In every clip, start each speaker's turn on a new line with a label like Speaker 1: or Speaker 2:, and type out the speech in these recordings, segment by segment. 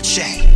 Speaker 1: Butch.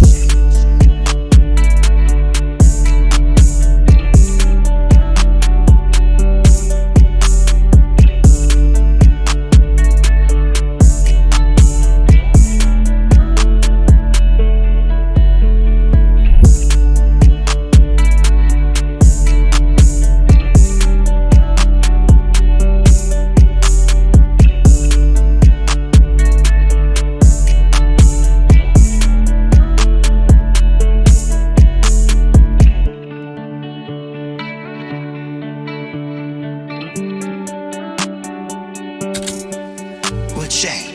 Speaker 1: Day.